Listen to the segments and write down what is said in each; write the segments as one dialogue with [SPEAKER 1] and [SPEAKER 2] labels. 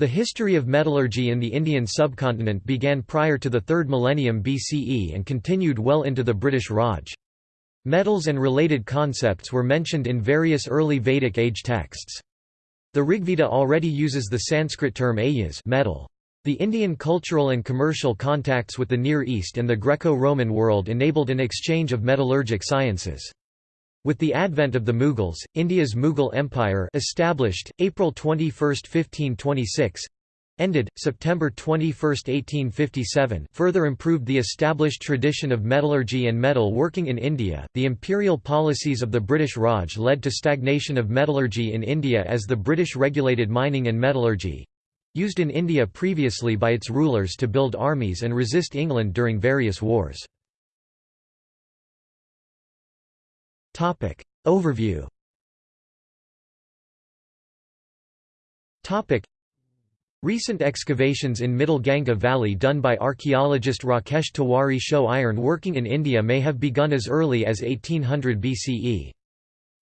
[SPEAKER 1] The history of metallurgy in the Indian subcontinent began prior to the 3rd millennium BCE and continued well into the British Raj. Metals and related concepts were mentioned in various early Vedic age texts. The Rigveda already uses the Sanskrit term ayas metal. The Indian cultural and commercial contacts with the Near East and the Greco-Roman world enabled an exchange of metallurgic sciences. With the advent of the Mughals, India's Mughal Empire established, April 21, 1526, ended, September 21, 1857 further improved the established tradition of metallurgy and metal working in India. The imperial policies of the British Raj led to stagnation of metallurgy in India as the British regulated mining and metallurgy used in India previously by its rulers to build armies and resist England during various wars. Topic. Overview Topic. Recent excavations in Middle Ganga Valley done by archaeologist Rakesh Tiwari show iron working in India may have begun as early as 1800 BCE.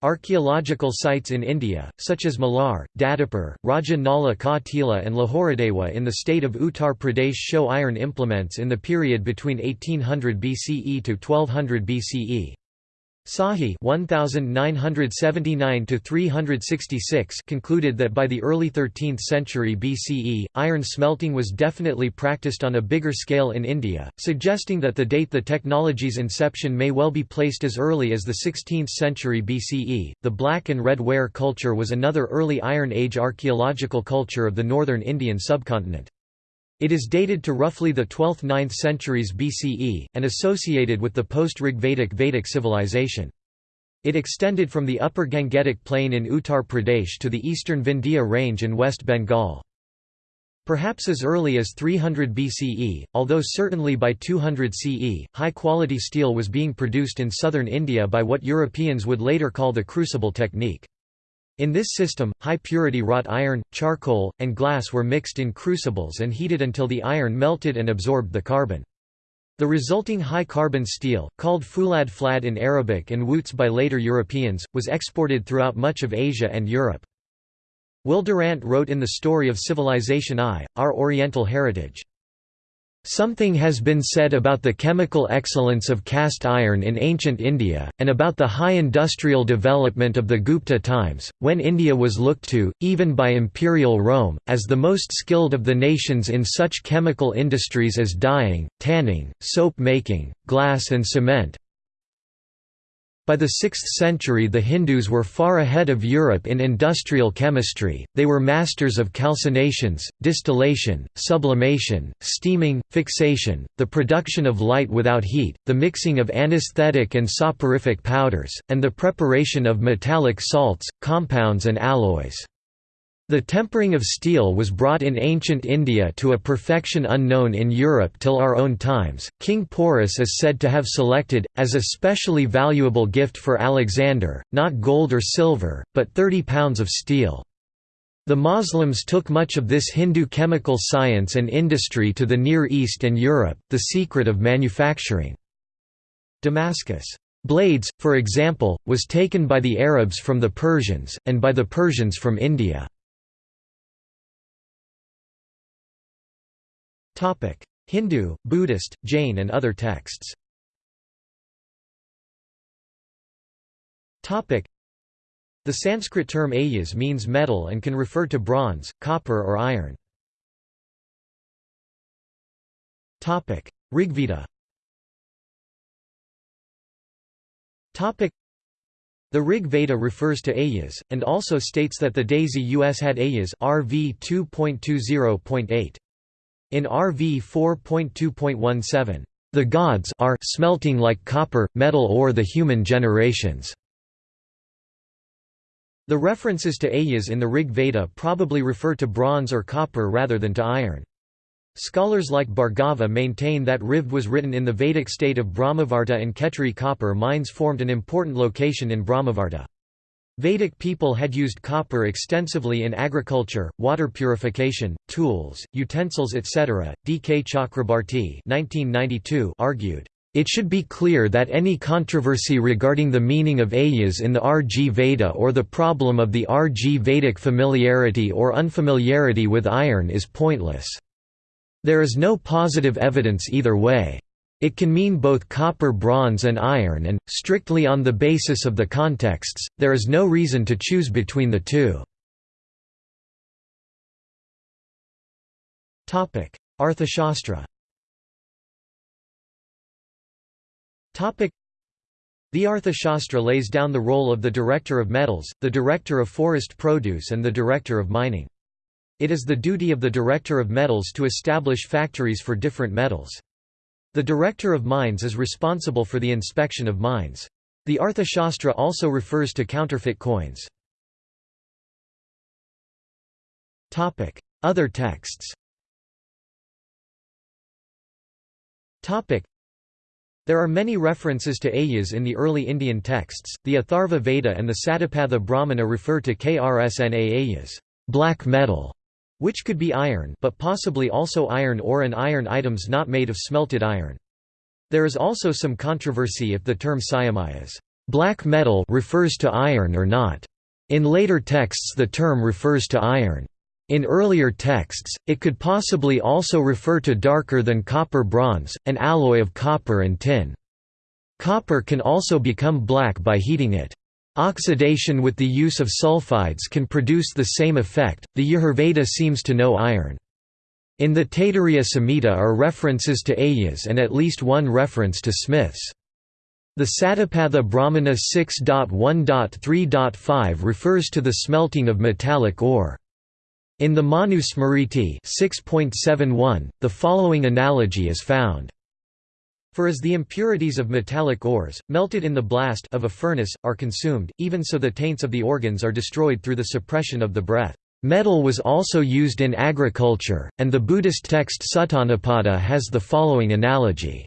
[SPEAKER 1] Archaeological sites in India, such as Malar, Dadapur, Raja Nala Ka Tila and Lahoradewa in the state of Uttar Pradesh show iron implements in the period between 1800 BCE to 1200 BCE. Sahi (1979–366) concluded that by the early 13th century BCE, iron smelting was definitely practiced on a bigger scale in India, suggesting that the date the technology's inception may well be placed as early as the 16th century BCE. The Black and Red Ware culture was another early Iron Age archaeological culture of the northern Indian subcontinent. It is dated to roughly the 12th–9th centuries BCE, and associated with the post-Rigvedic Vedic civilization. It extended from the upper Gangetic plain in Uttar Pradesh to the eastern Vindhya range in West Bengal. Perhaps as early as 300 BCE, although certainly by 200 CE, high-quality steel was being produced in southern India by what Europeans would later call the crucible technique. In this system, high-purity wrought iron, charcoal, and glass were mixed in crucibles and heated until the iron melted and absorbed the carbon. The resulting high-carbon steel, called fulad flad in Arabic and wootz by later Europeans, was exported throughout much of Asia and Europe. Will Durant wrote in The Story of Civilization I, Our Oriental Heritage, Something has been said about the chemical excellence of cast iron in ancient India, and about the high industrial development of the Gupta times, when India was looked to, even by imperial Rome, as the most skilled of the nations in such chemical industries as dyeing, tanning, soap making, glass and cement, by the 6th century the Hindus were far ahead of Europe in industrial chemistry, they were masters of calcinations, distillation, sublimation, steaming, fixation, the production of light without heat, the mixing of anesthetic and soporific powders, and the preparation of metallic salts, compounds and alloys. The tempering of steel was brought in ancient India to a perfection unknown in Europe till our own times. King Porus is said to have selected, as a specially valuable gift for Alexander, not gold or silver, but 30 pounds of steel. The Moslems took much of this Hindu chemical science and industry to the Near East and Europe, the secret of manufacturing. Damascus. Blades, for example, was taken by the Arabs from the Persians, and by the Persians from India. Hindu, Buddhist, Jain and other texts. The Sanskrit term ayas means metal and can refer to bronze, copper or iron. Rigveda. The Rig Veda refers to ayas, and also states that the Dasyus had ayas RV 2.20.8. In RV 4.2.17, the gods are smelting like copper, metal or the human generations. The references to ayas in the Rig Veda probably refer to bronze or copper rather than to iron. Scholars like Bhargava maintain that Rivd was written in the Vedic state of Brahmavarta and Khetri copper mines formed an important location in Brahmavarta. Vedic people had used copper extensively in agriculture, water purification, tools, utensils etc. D. K. Chakrabarti argued, It should be clear that any controversy regarding the meaning of ayas in the RG Veda or the problem of the RG Vedic familiarity or unfamiliarity with iron is pointless. There is no positive evidence either way. It can mean both copper bronze and iron and, strictly on the basis of the contexts, there is no reason to choose between the two. Arthashastra the Arthashastra lays down the role of the Director of Metals, the Director of Forest Produce and the Director of Mining. It is the duty of the Director of Metals to establish factories for different metals. The Director of Mines is responsible for the inspection of mines. The Arthashastra also refers to counterfeit coins. Other texts There are many references to ayas in the early Indian texts. The Atharva Veda and the Satapatha Brahmana refer to Krsna ayas, black metal, which could be iron but possibly also iron ore and iron items not made of smelted iron. There is also some controversy if the term Siamayas black metal refers to iron or not. In later texts the term refers to iron. In earlier texts, it could possibly also refer to darker than copper bronze, an alloy of copper and tin. Copper can also become black by heating it. Oxidation with the use of sulfides can produce the same effect. The Yajurveda seems to know iron. In the Taittiriya Samhita are references to ayas and at least one reference to smiths. The Satapatha Brahmana 6.1.3.5 refers to the smelting of metallic ore. In the Manu Smriti 6.71, the following analogy is found. For as the impurities of metallic ores, melted in the blast of a furnace, are consumed, even so the taints of the organs are destroyed through the suppression of the breath. Metal was also used in agriculture, and the Buddhist text Suttanipata has the following analogy.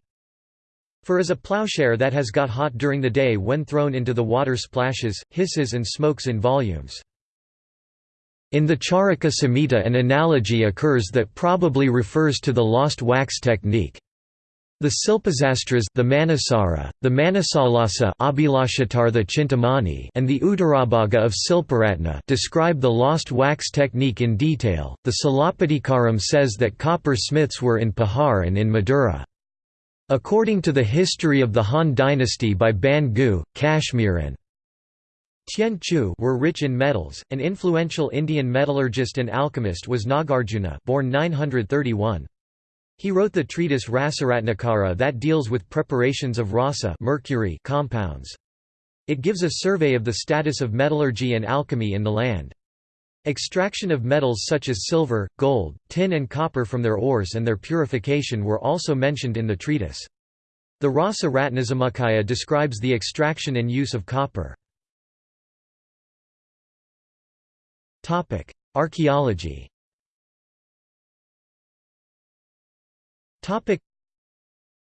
[SPEAKER 1] For as a plowshare that has got hot during the day when thrown into the water splashes, hisses and smokes in volumes. In the Charaka Samhita an analogy occurs that probably refers to the lost wax technique. The Silpasastras the Manasara, the Manasollasa the Chintamani and the Uttarabhaga of Silparatna describe the lost wax technique in detail. The Silappatikaram says that copper smiths were in Puhar and in Madura. According to the history of the Han dynasty by Ban Gu, Kashmir and Tien Chu were rich in metals. An influential Indian metallurgist and alchemist was Nagarjuna, born 931. He wrote the treatise Rasaratnakara that deals with preparations of rasa mercury compounds. It gives a survey of the status of metallurgy and alchemy in the land. Extraction of metals such as silver, gold, tin and copper from their ores and their purification were also mentioned in the treatise. The Rasa Ratnasamuccaya describes the extraction and use of copper. Archaeology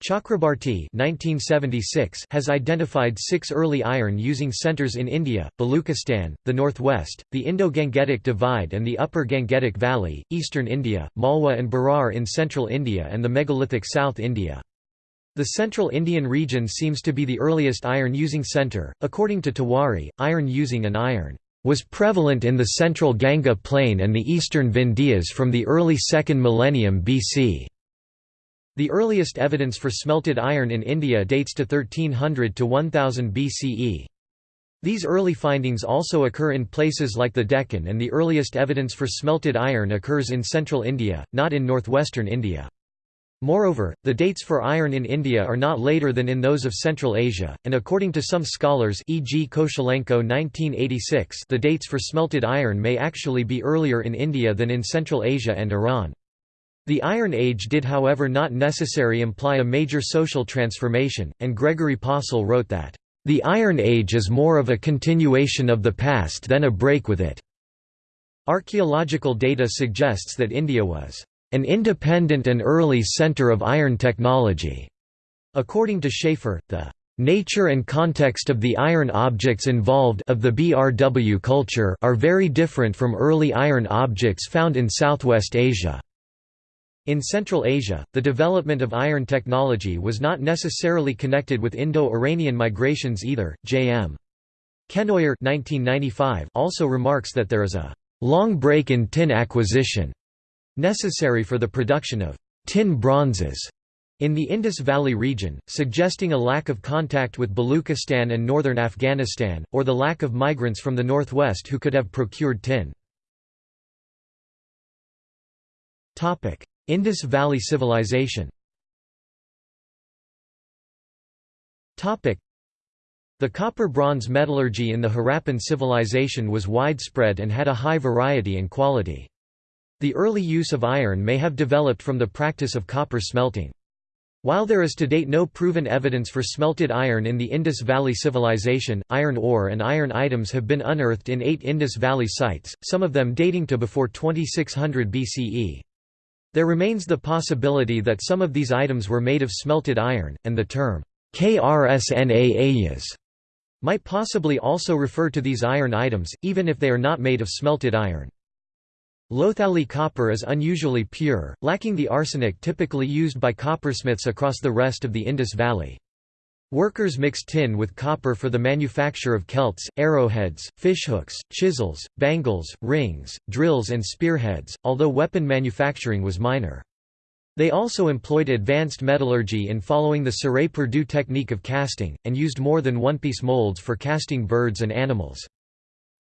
[SPEAKER 1] Chakrabarti 1976 has identified six early iron-using centres in India, Baluchistan, the northwest, the Indo-Gangetic Divide and the Upper Gangetic Valley, eastern India, Malwa and Berar in central India and the megalithic South India. The central Indian region seems to be the earliest iron-using centre. According to Tiwari, iron-using and iron was prevalent in the central Ganga plain and the eastern Vindhyas from the early 2nd millennium BC. The earliest evidence for smelted iron in India dates to 1300 to 1000 BCE. These early findings also occur in places like the Deccan and the earliest evidence for smelted iron occurs in central India, not in northwestern India. Moreover, the dates for iron in India are not later than in those of Central Asia, and according to some scholars e.g. Koshelenko 1986 the dates for smelted iron may actually be earlier in India than in Central Asia and Iran. The Iron Age did however not necessarily imply a major social transformation, and Gregory Possehl wrote that, "...the Iron Age is more of a continuation of the past than a break with it." Archaeological data suggests that India was, "...an independent and early center of iron technology." According to Schaefer, the nature and context of the iron objects involved of the BRW culture are very different from early iron objects found in Southwest Asia. In Central Asia, the development of iron technology was not necessarily connected with Indo-Iranian migrations either. J.M. Kenoyer also remarks that there is a long break in tin acquisition necessary for the production of tin bronzes in the Indus Valley region, suggesting a lack of contact with Baluchistan and northern Afghanistan, or the lack of migrants from the northwest who could have procured tin. Indus Valley Civilization the copper-bronze metallurgy in the Harappan civilization was widespread and had a high variety and quality. The early use of iron may have developed from the practice of copper smelting. While there is to date no proven evidence for smelted iron in the Indus Valley Civilization, iron ore and iron items have been unearthed in eight Indus Valley sites, some of them dating to before 2600 BCE. There remains the possibility that some of these items were made of smelted iron, and the term KRSNAayas might possibly also refer to these iron items, even if they are not made of smelted iron. Lothali copper is unusually pure, lacking the arsenic typically used by coppersmiths across the rest of the Indus Valley. Workers mixed tin with copper for the manufacture of celts, arrowheads, fishhooks, chisels, bangles, rings, drills and spearheads, although weapon manufacturing was minor. They also employed advanced metallurgy in following the cire-perdue technique of casting, and used more than one-piece molds for casting birds and animals.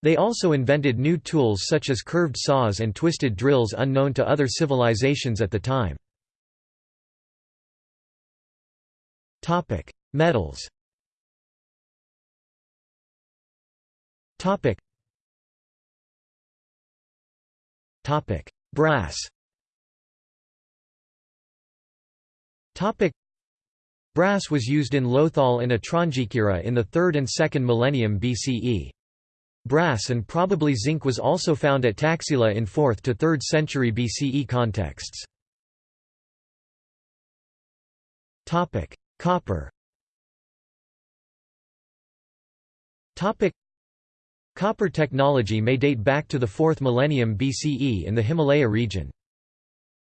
[SPEAKER 1] They also invented new tools such as curved saws and twisted drills unknown to other civilizations at the time. Metals. Brass. Topic. Brass was used in Lothal and Atranjikhera in the 3rd and 2nd millennium BCE. Brass and probably zinc was also found at Taxila in 4th to 3rd century BCE contexts. Topic: Copper. Copper technology may date back to the 4th millennium BCE in the Himalaya region.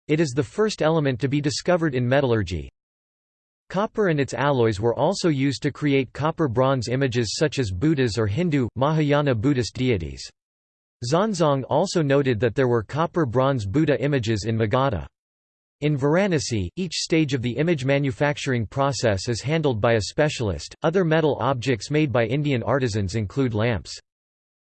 [SPEAKER 1] It is the first element to be discovered in metallurgy. Copper and its alloys were also used to create copper-bronze images such as Buddhas or Hindu, Mahayana Buddhist deities. Xuanzang also noted that there were copper-bronze Buddha images in Magadha. In Varanasi, each stage of the image manufacturing process is handled by a specialist. Other metal objects made by Indian artisans include lamps.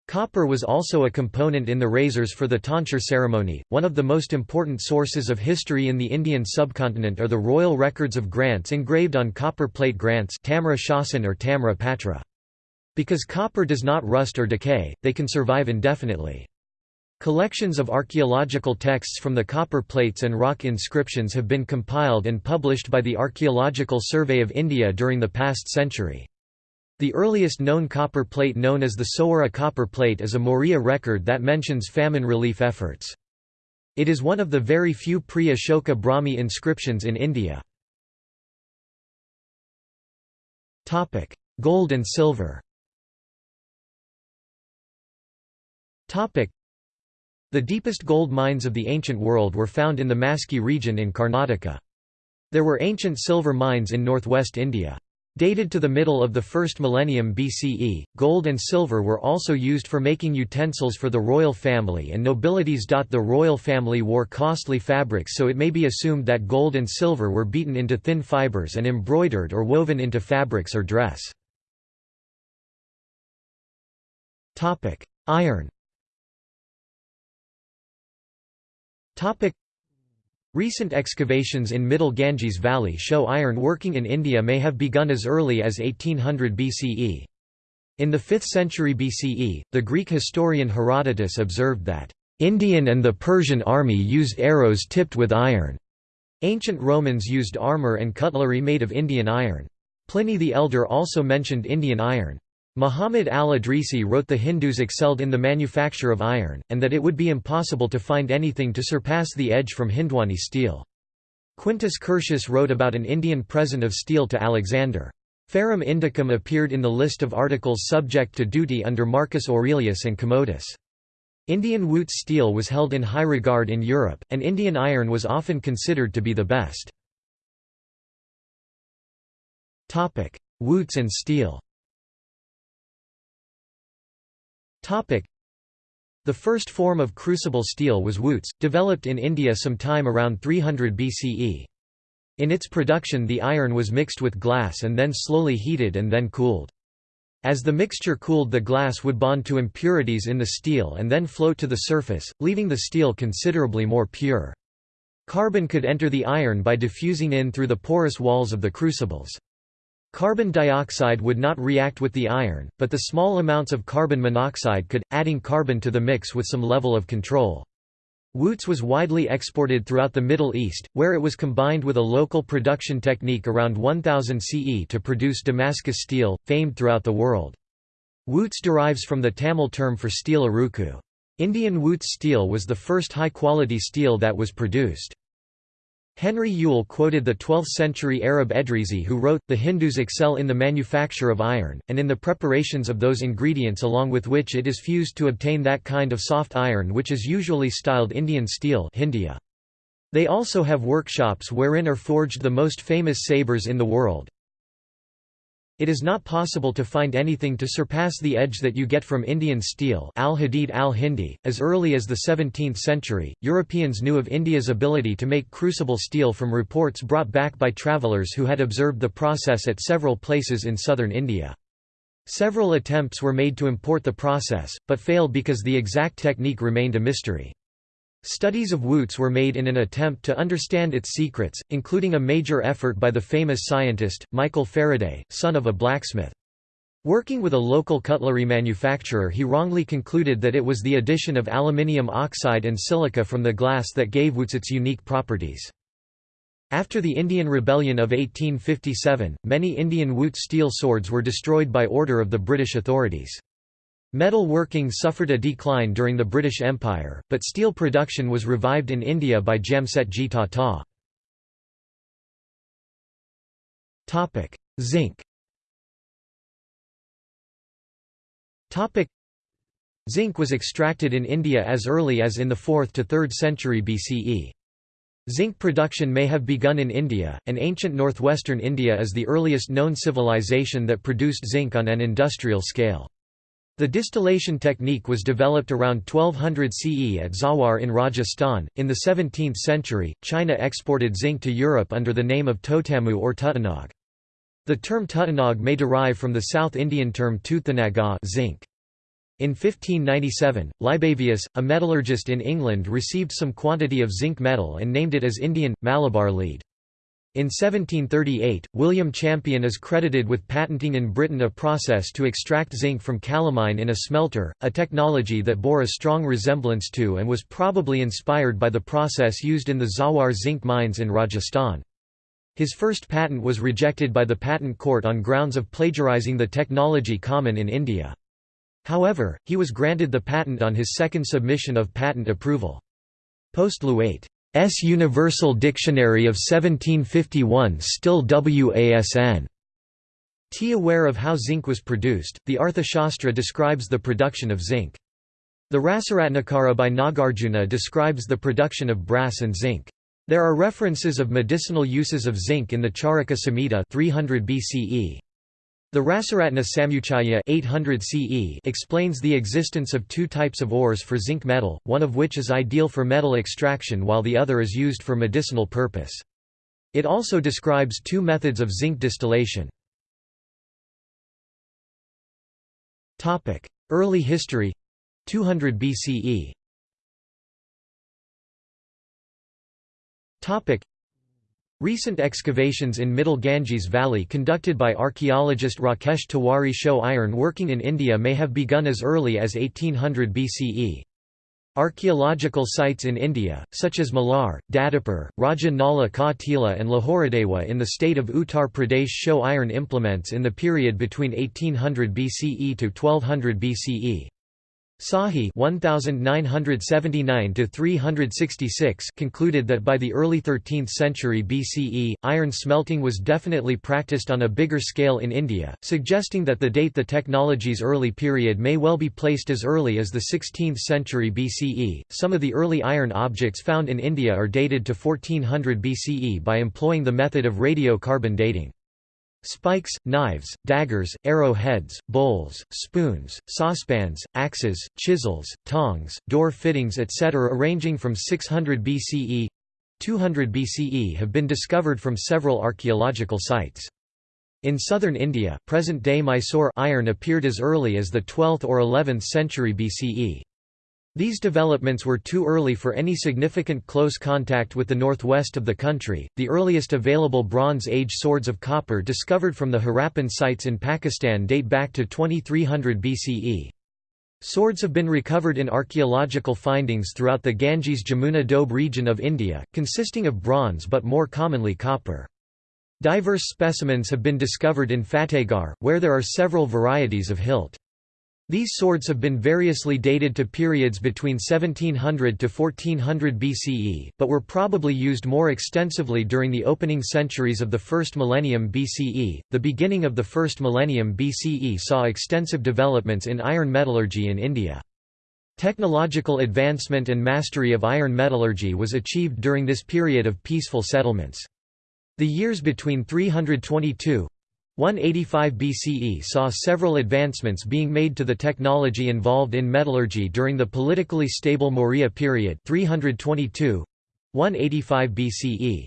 [SPEAKER 1] Copper was also a component in the razors for the tonsure ceremony. One of the most important sources of history in the Indian subcontinent are the royal records of grants engraved on copper plate grants Tamra Shasan or Tamra Patra. Because copper does not rust or decay, they can survive indefinitely. Collections of archaeological texts from the copper plates and rock inscriptions have been compiled and published by the Archaeological Survey of India during the past century. The earliest known copper plate known as the Sowara copper plate is a Maurya record that mentions famine relief efforts. It is one of the very few pre-Ashoka Brahmi inscriptions in India. Gold and silver The deepest gold mines of the ancient world were found in the Maski region in Karnataka. There were ancient silver mines in northwest India. Dated to the middle of the first millennium BCE, gold and silver were also used for making utensils for the royal family and nobilities. The royal family wore costly fabrics so it may be assumed that gold and silver were beaten into thin fibers and embroidered or woven into fabrics or dress. Iron Recent excavations in Middle Ganges Valley show iron working in India may have begun as early as 1800 BCE. In the 5th century BCE, the Greek historian Herodotus observed that, "...Indian and the Persian army used arrows tipped with iron." Ancient Romans used armor and cutlery made of Indian iron. Pliny the Elder also mentioned Indian iron. Muhammad al-Idrisi wrote the Hindus excelled in the manufacture of iron, and that it would be impossible to find anything to surpass the edge from Hindwani steel. Quintus Curtius wrote about an Indian present of steel to Alexander. Ferrum Indicum appeared in the list of articles subject to duty under Marcus Aurelius and Commodus. Indian Wootz steel was held in high regard in Europe, and Indian iron was often considered to be the best. Wootz and steel the first form of crucible steel was Wootz, developed in India some time around 300 BCE. In its production the iron was mixed with glass and then slowly heated and then cooled. As the mixture cooled the glass would bond to impurities in the steel and then float to the surface, leaving the steel considerably more pure. Carbon could enter the iron by diffusing in through the porous walls of the crucibles. Carbon dioxide would not react with the iron, but the small amounts of carbon monoxide could, adding carbon to the mix with some level of control. Wootz was widely exported throughout the Middle East, where it was combined with a local production technique around 1000 CE to produce Damascus steel, famed throughout the world. Wootz derives from the Tamil term for steel aruku. Indian Wootz steel was the first high-quality steel that was produced. Henry Yule quoted the 12th-century Arab Edrisi who wrote, The Hindus excel in the manufacture of iron, and in the preparations of those ingredients along with which it is fused to obtain that kind of soft iron which is usually styled Indian steel Hindia. They also have workshops wherein are forged the most famous sabres in the world, it is not possible to find anything to surpass the edge that you get from Indian steel al-Hadid al-Hindi. .As early as the 17th century, Europeans knew of India's ability to make crucible steel from reports brought back by travellers who had observed the process at several places in southern India. Several attempts were made to import the process, but failed because the exact technique remained a mystery. Studies of Wootz were made in an attempt to understand its secrets, including a major effort by the famous scientist, Michael Faraday, son of a blacksmith. Working with a local cutlery manufacturer he wrongly concluded that it was the addition of aluminium oxide and silica from the glass that gave Wootz its unique properties. After the Indian Rebellion of 1857, many Indian Wootz steel swords were destroyed by order of the British authorities. Metal working suffered a decline during the British Empire, but steel production was revived in India by Jamsetji Tata. Zinc Zinc was extracted in India as early as in the 4th to 3rd century BCE. Zinc production may have begun in India, and ancient northwestern India is the earliest known civilization that produced zinc on an industrial scale. The distillation technique was developed around 1200 CE at Zawar in Rajasthan. In the 17th century, China exported zinc to Europe under the name of Totamu or Tuttanog. The term Tuttanog may derive from the South Indian term Tuthanaga zinc. In 1597, Libavius, a metallurgist in England received some quantity of zinc metal and named it as Indian, Malabar lead. In 1738, William Champion is credited with patenting in Britain a process to extract zinc from calamine in a smelter, a technology that bore a strong resemblance to and was probably inspired by the process used in the Zawar zinc mines in Rajasthan. His first patent was rejected by the Patent Court on grounds of plagiarizing the technology common in India. However, he was granted the patent on his second submission of patent approval. Postlewayt S. Universal Dictionary of 1751 still WASN. T. Aware of how zinc was produced, the Arthashastra describes the production of zinc. The Rasaratnakara by Nagarjuna describes the production of brass and zinc. There are references of medicinal uses of zinc in the Charaka Samhita 300 BCE. The Rasaratna Samuchaya 800 CE explains the existence of two types of ores for zinc metal, one of which is ideal for metal extraction while the other is used for medicinal purpose. It also describes two methods of zinc distillation. Early history 200 BCE Recent excavations in Middle Ganges Valley conducted by archaeologist Rakesh Tiwari show iron working in India may have begun as early as 1800 BCE. Archaeological sites in India, such as Malar, Dadapur, Raja Nala Ka Tila and Lahoradewa in the state of Uttar Pradesh show iron implements in the period between 1800 BCE to 1200 BCE. Sahi 1979 concluded that by the early 13th century BCE, iron smelting was definitely practiced on a bigger scale in India, suggesting that the date the technology's early period may well be placed as early as the 16th century BCE. Some of the early iron objects found in India are dated to 1400 BCE by employing the method of radiocarbon dating. Spikes, knives, daggers, arrowheads, bowls, spoons, saucepans, axes, chisels, tongs, door fittings etc. ranging from 600 BCE 200 BCE have been discovered from several archaeological sites. In southern India, present-day Mysore iron appeared as early as the 12th or 11th century BCE. These developments were too early for any significant close contact with the northwest of the country. The earliest available Bronze Age swords of copper discovered from the Harappan sites in Pakistan date back to 2300 BCE. Swords have been recovered in archaeological findings throughout the Ganges Jamuna Doab region of India, consisting of bronze but more commonly copper. Diverse specimens have been discovered in Fatehgarh, where there are several varieties of hilt. These swords have been variously dated to periods between 1700 to 1400 BCE, but were probably used more extensively during the opening centuries of the first millennium BCE. The beginning of the first millennium BCE saw extensive developments in iron metallurgy in India. Technological advancement and mastery of iron metallurgy was achieved during this period of peaceful settlements. The years between 322 185 BCE saw several advancements being made to the technology involved in metallurgy during the politically stable Maurya period 322 185 BCE.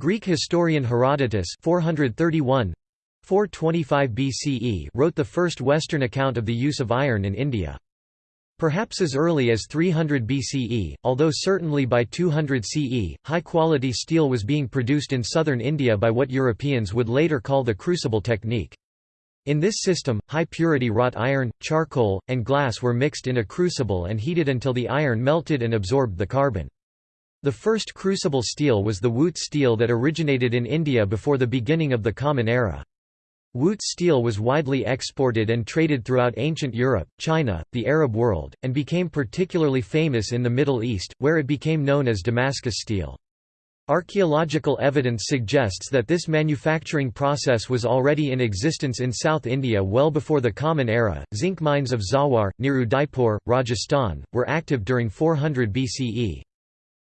[SPEAKER 1] Greek historian Herodotus 431 425 BCE wrote the first Western account of the use of iron in India. Perhaps as early as 300 BCE, although certainly by 200 CE, high-quality steel was being produced in southern India by what Europeans would later call the crucible technique. In this system, high-purity wrought iron, charcoal, and glass were mixed in a crucible and heated until the iron melted and absorbed the carbon. The first crucible steel was the Wootz steel that originated in India before the beginning of the Common Era. Wootz steel was widely exported and traded throughout ancient Europe, China, the Arab world, and became particularly famous in the Middle East, where it became known as Damascus steel. Archaeological evidence suggests that this manufacturing process was already in existence in South India well before the Common Era. Zinc mines of Zawar, near Udaipur, Rajasthan, were active during 400 BCE.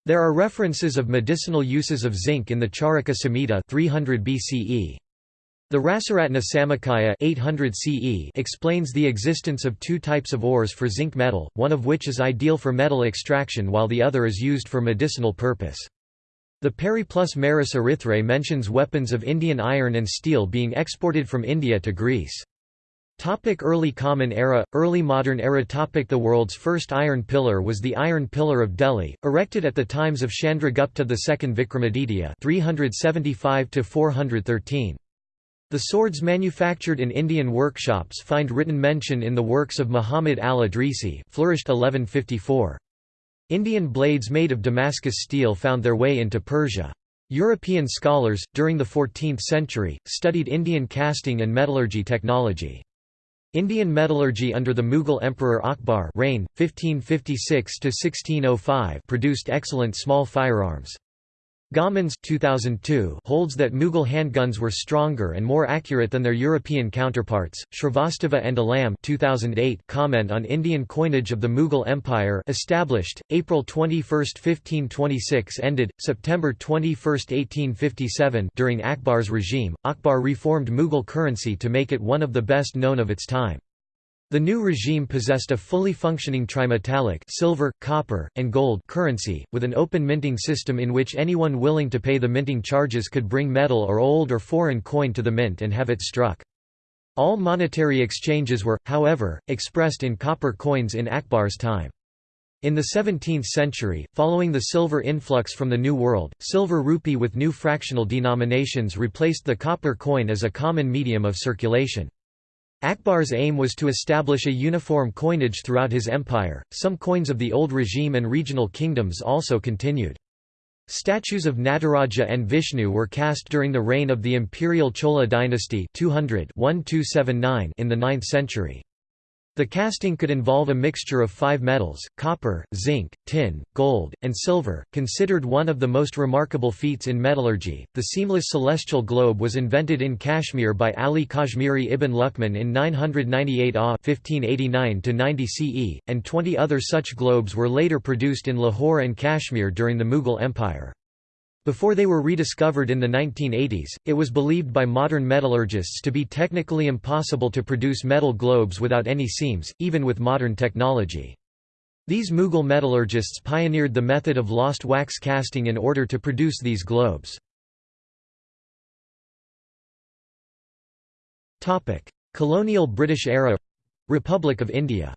[SPEAKER 1] There are references of medicinal uses of zinc in the Charaka Samhita 300 BCE. The Rasaratna Samuccaya 800 CE explains the existence of two types of ores for zinc metal, one of which is ideal for metal extraction while the other is used for medicinal purpose. The Periplus Maris Erythraei mentions weapons of Indian iron and steel being exported from India to Greece. Topic early Common Era, Early Modern Era topic The world's first iron pillar was the Iron Pillar of Delhi, erected at the times of Chandragupta II Vikramaditya 375 413. The swords manufactured in Indian workshops find written mention in the works of Muhammad al-Idrisi flourished 1154. Indian blades made of Damascus steel found their way into Persia. European scholars, during the 14th century, studied Indian casting and metallurgy technology. Indian metallurgy under the Mughal Emperor Akbar reign, 1556 produced excellent small firearms. Gommans 2002 holds that Mughal handguns were stronger and more accurate than their European counterparts. Shrivastava and Alam 2008 comment on Indian coinage of the Mughal Empire established April 21, 1526 ended September 21, 1857 during Akbar's regime. Akbar reformed Mughal currency to make it one of the best known of its time. The new regime possessed a fully functioning trimetallic silver, copper, and gold currency, with an open minting system in which anyone willing to pay the minting charges could bring metal or old or foreign coin to the mint and have it struck. All monetary exchanges were, however, expressed in copper coins in Akbar's time. In the 17th century, following the silver influx from the New World, silver rupee with new fractional denominations replaced the copper coin as a common medium of circulation. Akbar's aim was to establish a uniform coinage throughout his empire. Some coins of the old regime and regional kingdoms also continued. Statues of Nataraja and Vishnu were cast during the reign of the imperial Chola dynasty 200 in the 9th century. The casting could involve a mixture of five metals, copper, zinc, tin, gold, and silver. Considered one of the most remarkable feats in metallurgy, the seamless celestial globe was invented in Kashmir by Ali Kashmiri ibn Luqman in 998 AH 1589 CE, and 20 other such globes were later produced in Lahore and Kashmir during the Mughal Empire. Before they were rediscovered in the 1980s, it was believed by modern metallurgists to be technically impossible to produce metal globes without any seams, even with modern technology. These Mughal metallurgists pioneered the method of lost wax casting in order to produce these globes. Colonial British era Republic of India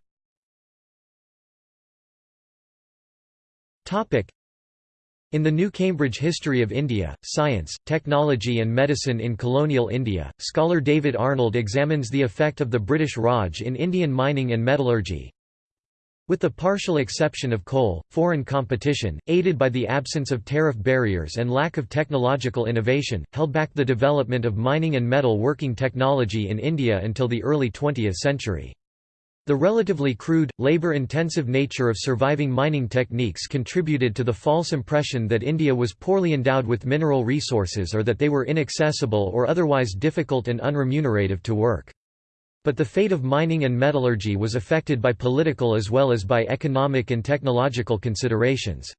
[SPEAKER 1] in the New Cambridge History of India, Science, Technology and Medicine in Colonial India, scholar David Arnold examines the effect of the British Raj in Indian mining and metallurgy. With the partial exception of coal, foreign competition, aided by the absence of tariff barriers and lack of technological innovation, held back the development of mining and metal working technology in India until the early 20th century. The relatively crude, labor-intensive nature of surviving mining techniques contributed to the false impression that India was poorly endowed with mineral resources or that they were inaccessible or otherwise difficult and unremunerative to work. But the fate of mining and metallurgy was affected by political as well as by economic and technological considerations.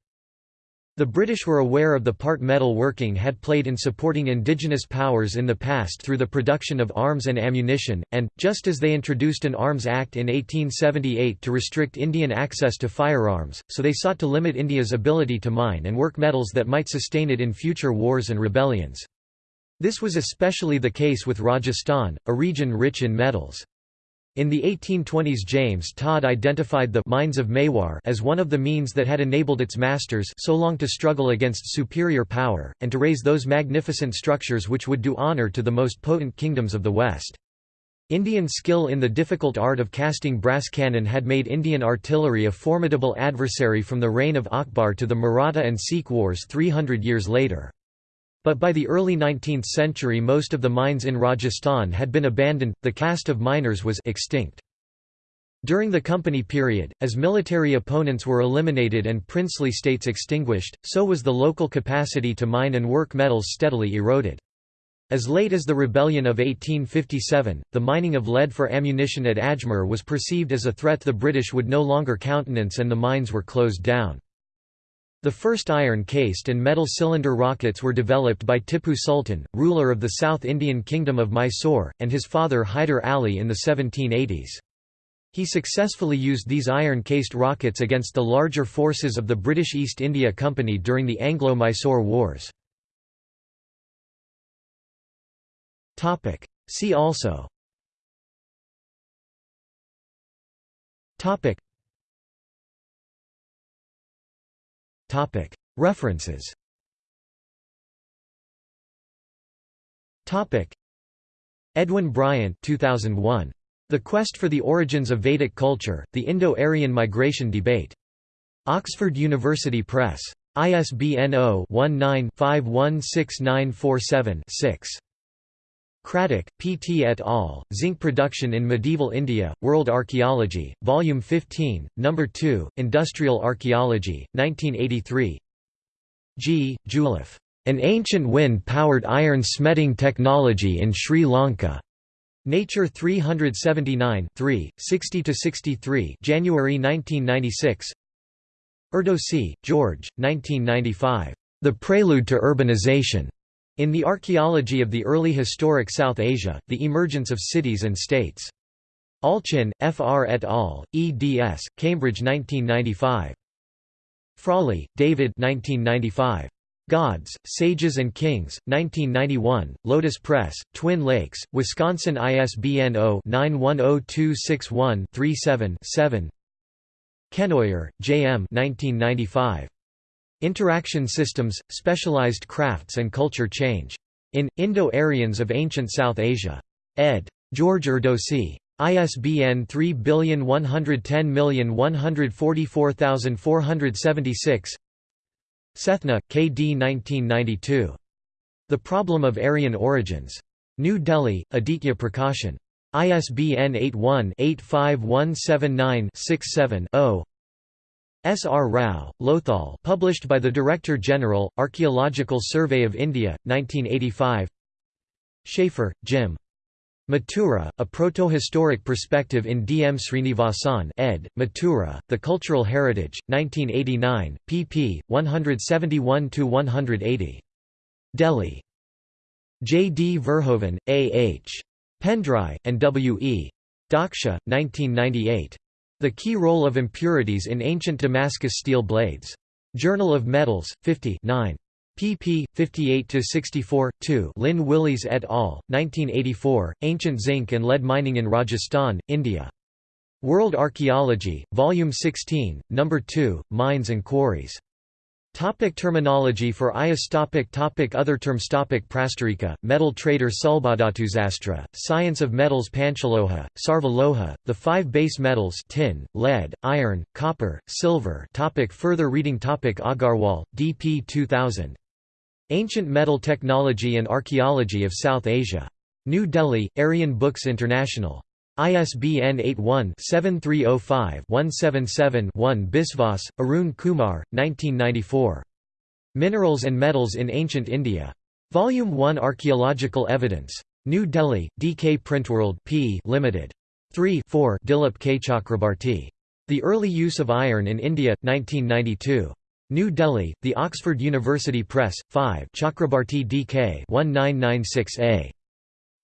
[SPEAKER 1] The British were aware of the part metal working had played in supporting indigenous powers in the past through the production of arms and ammunition, and, just as they introduced an Arms Act in 1878 to restrict Indian access to firearms, so they sought to limit India's ability to mine and work metals that might sustain it in future wars and rebellions. This was especially the case with Rajasthan, a region rich in metals. In the 1820s James Tod identified the «mines of Mewar» as one of the means that had enabled its masters so long to struggle against superior power, and to raise those magnificent structures which would do honour to the most potent kingdoms of the West. Indian skill in the difficult art of casting brass cannon had made Indian artillery a formidable adversary from the reign of Akbar to the Maratha and Sikh wars 300 years later. But by the early 19th century most of the mines in Rajasthan had been abandoned, the caste of miners was extinct. During the company period, as military opponents were eliminated and princely states extinguished, so was the local capacity to mine and work metals steadily eroded. As late as the rebellion of 1857, the mining of lead for ammunition at Ajmer was perceived as a threat the British would no longer countenance and the mines were closed down. The first iron-cased and metal cylinder rockets were developed by Tipu Sultan, ruler of the South Indian Kingdom of Mysore, and his father Hyder Ali in the 1780s. He successfully used these iron-cased rockets against the larger forces of the British East India Company during the Anglo-Mysore Wars. See also References Edwin Bryant 2001. The Quest for the Origins of Vedic Culture, The Indo-Aryan Migration Debate. Oxford University Press. ISBN 0-19-516947-6. Craddock, P. T. et al., Zinc Production in Medieval India, World Archaeology, Volume 15, No. 2, Industrial Archaeology, 1983 G. Juleff. An Ancient Wind-Powered Iron Smelting Technology in Sri Lanka. Nature 379 60–63 January 1996 Erdosy, George, 1995. The Prelude to Urbanization. In the Archaeology of the Early Historic South Asia, The Emergence of Cities and States. Allchin, F. R. et al., eds. Cambridge 1995. Frawley, David 1995. Gods, Sages and Kings, 1991, Lotus Press, Twin Lakes, Wisconsin ISBN 0-910261-37-7 Kenoyer, J. M. 1995. Interaction Systems, Specialized Crafts and Culture Change. In, Indo-Aryans of Ancient South Asia. ed. George Erdosy. ISBN 3110144476 Sethna, K. D. 1992. The Problem of Aryan Origins. New Delhi, Aditya Prakashan. ISBN 81-81-85179-67-0 S. R. Rao, Lothal published by the Director General, Archaeological Survey of India, 1985 Schafer, Jim. Mathura, A Proto-Historic Perspective in D. M. Srinivasan ed., Mathura, The Cultural Heritage, 1989, pp. 171–180. Delhi. J. D. Verhoeven, A. H. Pendray, and W. E. Dauksch, 1998. The Key Role of Impurities in Ancient Damascus Steel Blades. Journal of Metals, 50 9 pp. 58–64, 2 Lynn Willies et al., 1984, Ancient Zinc and Lead Mining in Rajasthan, India. World Archaeology, Volume 16, No. 2, Mines and Quarries. Topic terminology for IAS topic topic Other terms topic Prastarika, metal trader Sulbhadatuzastra, science of metals Panchaloha, Sarvaloha, the five base metals tin, lead, iron, copper, silver topic Further reading topic Agrawal, D.P. 2000. Ancient Metal Technology and Archaeology of South Asia. New Delhi, Aryan Books International. ISBN 81-7305-177-1 Biswas, Arun Kumar, 1994. Minerals and Metals in Ancient India. Volume 1 Archaeological Evidence. New Delhi, DK Printworld P. Limited. 3 4 Dilip K. Chakrabarti. The Early Use of Iron in India, 1992. New Delhi, The Oxford University Press, 5 Chakrabarti DK 1996a.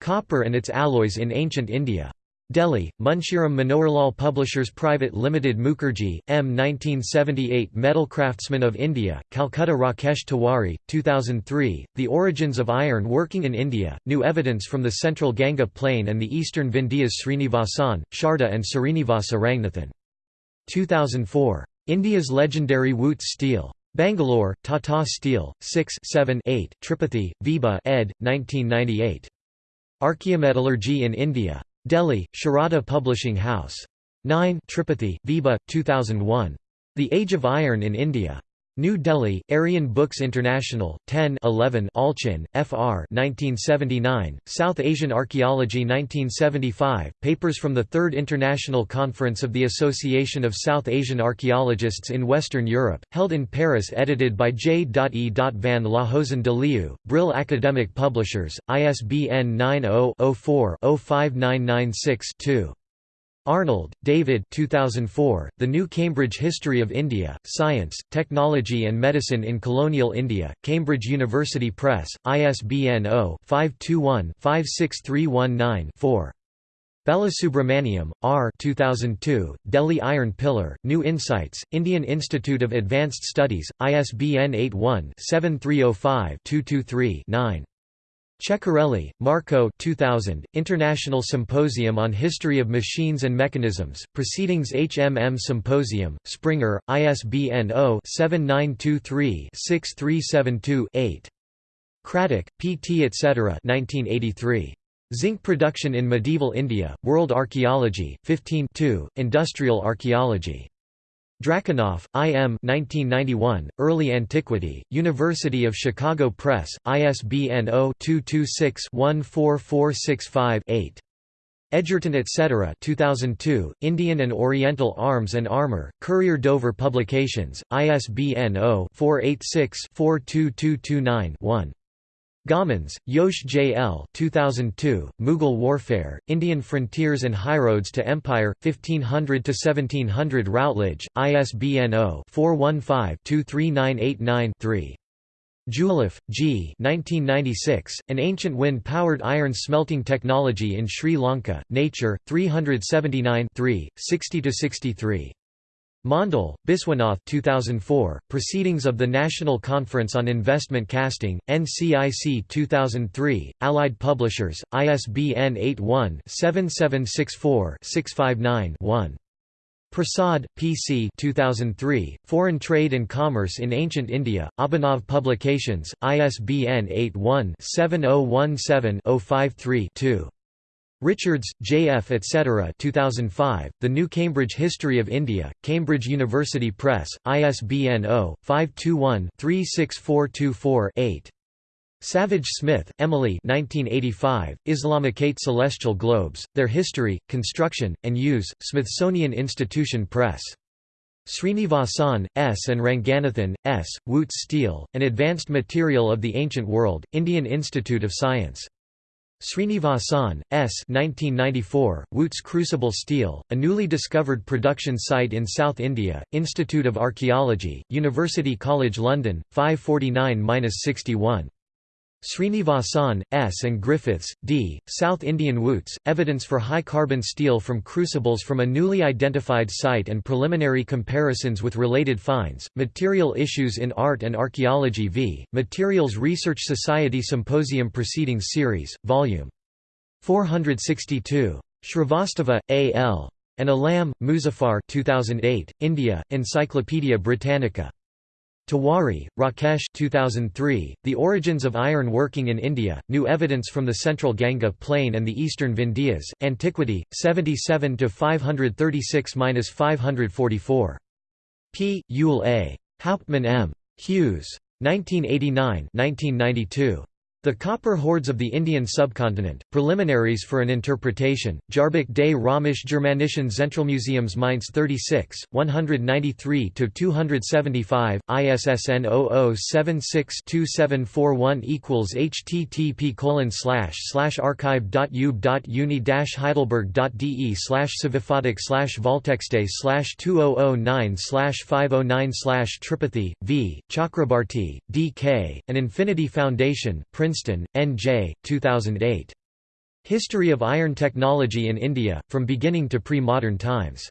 [SPEAKER 1] Copper and its Alloys in Ancient India. Delhi, Munshiram Manoharlal Publishers Private Limited Mukherjee, M. 1978 Metal Craftsman of India, Calcutta Rakesh Tewari, 2003, The Origins of Iron Working in India, New Evidence from the Central Ganga Plain and the Eastern Vindhyas Srinivasan, Sharada and Srinivasa Ranganathan. 2004. India's legendary Wootz Steel. Bangalore, Tata Steel, 6 7 8 Tripathi, Vibha ed. 1998. Archaeometallurgy in India. Delhi, Sharada Publishing House. 9 Tripathi, Vibha, 2001. The Age of Iron in India. New Delhi, Aryan Books International, 10 11 Allchin, Fr. 1979, South Asian Archaeology 1975, Papers from the Third International Conference of the Association of South Asian Archaeologists in Western Europe, held in Paris edited by J. E. van Lohuizen-de Leeuw, Brill Academic Publishers, ISBN 90 4 05996 2. Arnold, David 2004, The New Cambridge History of India, Science, Technology and Medicine in Colonial India, Cambridge University Press, ISBN 0-521-56319-4. Balasubramaniam, R. 2002, Delhi Iron Pillar, New Insights, Indian Institute of Advanced Studies, ISBN 81-7305-223-9. Ceccarelli, Marco 2000, International Symposium on History of Machines and Mechanisms, Proceedings HMM Symposium, Springer, ISBN 0-7923-6372-8. Craddock, P.T. etc. 1983. Zinc Production in Medieval India, World Archaeology, 15 2, Industrial Archaeology. Diakonoff, I. M. 1991, Early Antiquity, University of Chicago Press, ISBN 0-226-14465-8. Edgerton etc. 2002, Indian and Oriental Arms and Armor, Courier Dover Publications, ISBN 0-486-42229-1. Gommans, Jos J. L. 2002, Mughal Warfare, Indian Frontiers and Highroads to Empire, 1500–1700 Routledge, ISBN 0-415-23989-3. Juleff, G. 1996, An Ancient Wind-Powered Iron Smelting Technology in Sri Lanka, Nature, 379 60–63. Mondal, Biswanath 2004, Proceedings of the National Conference on Investment Casting, NCIC 2003, Allied Publishers, ISBN 81-7764-659-1. Prasad, P.C. 2003, Foreign Trade and Commerce in Ancient India, Abhinav Publications, ISBN 81-7017-053-2. Richards, J. F. etc. 2005, The New Cambridge History of India, Cambridge University Press, ISBN 0-521-36424-8. Savage Smith, Emily 1985, Islamicate Celestial Globes, Their History, Construction, and Use, Smithsonian Institution Press. Srinivasan, S. and Ranganathan, S., Wootz Steel, An Advanced Material of the Ancient World, Indian Institute of Science. Srinivasan, S. 1994, Wootz Crucible Steel, a newly discovered production site in South India, Institute of Archaeology, University College London, 549–61. Srinivasan, S. and Griffiths, D., South Indian Wootz, Evidence for High-Carbon Steel from Crucibles from a Newly Identified Site and Preliminary Comparisons with Related Finds, Material Issues in Art and Archaeology v. Materials Research Society Symposium Proceedings Series, Vol. 462. Shrivastava, A. L. and Alam, Muzaffar 2008, India, Encyclopaedia Britannica. Tewari, Rakesh 2003, The Origins of Iron Working in India, New Evidence from the Central Ganga Plain and the Eastern Vindhyas, Antiquity, 77–536–544. P. Yule A. Hauptmann M. Hughes. 1989 1992. The Copper Hoards of the Indian Subcontinent, Preliminaries for an Interpretation, Jahrbuch des Römisch Germanischen Zentralmuseums Mainz 36, 193–275, ISSN 0076-2741 equals http archive.ube.uni heidelberg.de slash savifadok slash volltexte slash 2009 509 slash Tripathi, V, Chakrabarti, D. K., an Infinity Foundation, Princeton, N.J., 2008. History of Iron Technology in India, From Beginning to Pre-Modern Times.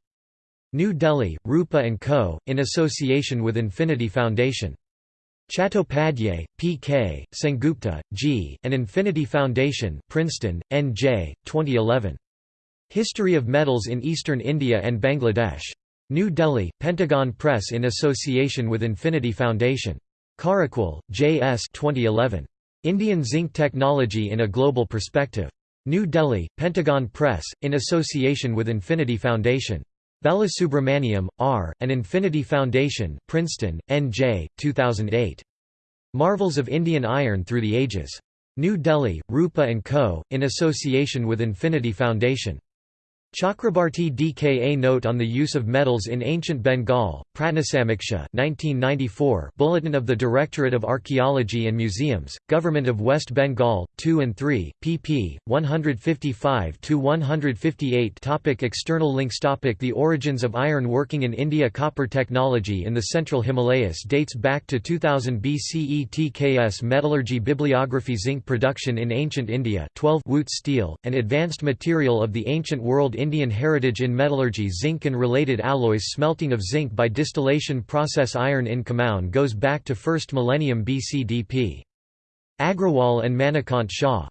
[SPEAKER 1] New Delhi, Rupa & Co., in association with Infinity Foundation. Chattopadhyay, P.K., Sengupta, G., and Infinity Foundation Princeton, N.J., 2011. History of Metals in Eastern India and Bangladesh. New Delhi, Pentagon Press in association with Infinity Foundation. Kharakwal, J. S. 2011. Indian Zinc Technology in a Global Perspective. New Delhi, Pentagon Press, in association with Infinity Foundation. Balasubramaniam, R., and Infinity Foundation Princeton, N.J., 2008. Marvels of Indian Iron Through the Ages. New Delhi, Rupa & Co., in association with Infinity Foundation. Chakrabarti Dka Note on the Use of Metals in Ancient Bengal, Pratnasamiksha 1994 Bulletin of the Directorate of Archaeology and Museums, Government of West Bengal, 2 and 3, pp. 155–158 Topic External links Topic The origins of iron working in India Copper technology in the Central Himalayas dates back to 2000 BCE TKS Metallurgy Bibliography Zinc production in ancient India 12 Wootz steel, an advanced material of the ancient world Indian heritage in metallurgy zinc and related alloys Smelting of zinc by distillation process Iron in Kumaon goes back to 1st millennium BCDP. Agrawal and Manikant Shah.